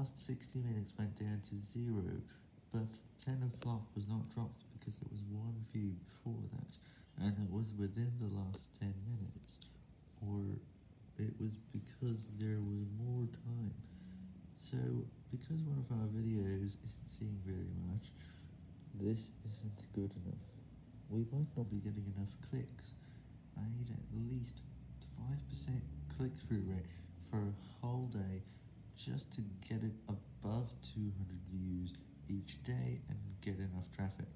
last 60 minutes went down to zero, but 10 o'clock was not dropped because there was one view before that, and it was within the last 10 minutes, or it was because there was more time. So, because one of our videos isn't seeing very much, this isn't good enough. We might not be getting enough clicks. I need at least 5% click-through rate for a whole day just to get it above 200 views each day and get enough traffic.